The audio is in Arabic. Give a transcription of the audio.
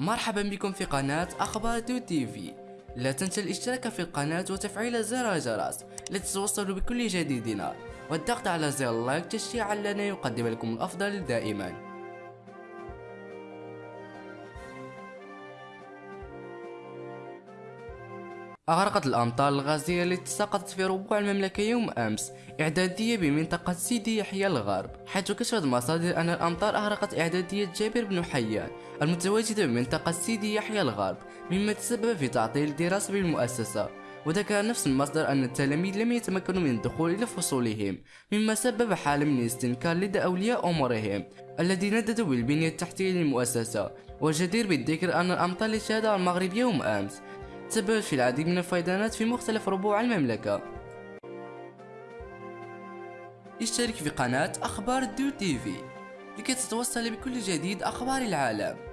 مرحبا بكم في قناة أخبار دو TV. لا تنسى الاشتراك في القناة وتفعيل زر الجرس لتتوصلوا بكل جديدنا والضغط على زر ال like تشجيعا لنا يقدم لكم الأفضل دائما. أغرقت الأمطار الغزيرة التي سقطت في ربوع المملكة يوم أمس إعدادية بمنطقة سيدي يحيى الغرب. حيث كشفت مصادر أن الأمطار أغرقت إعدادية جابر بن حيان المتواجدة بمنطقة سيدي يحيى الغرب مما تسبب في تعطيل الدراسة بالمؤسسة. وذكر نفس المصدر أن التلاميذ لم يتمكنوا من الدخول إلى فصولهم مما سبب حالة من الاستنكار لدى أولياء أمورهم الذين نددوا بالبنية التحتية للمؤسسة. والجدير بالذكر أن الأمطار التي شهدها المغرب يوم أمس تسببت في العديد من الفيضانات في مختلف ربوع المملكة. اشترك في قناة أخبار دو TV لكي تتوصل بكل جديد أخبار العالم.